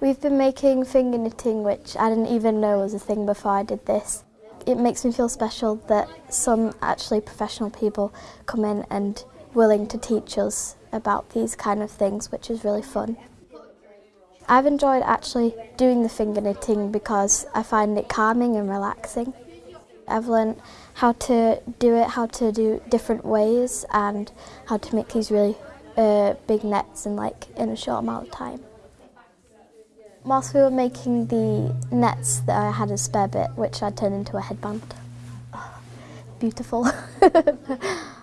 We've been making finger knitting, which I didn't even know was a thing before I did this. It makes me feel special that some actually professional people come in and willing to teach us about these kind of things, which is really fun. I've enjoyed actually doing the finger knitting because I find it calming and relaxing. I've learned how to do it, how to do different ways and how to make these really uh, big nets in like in a short amount of time. Whilst we were making the nets that I had a spare bit which I turned into a headband. Oh, beautiful.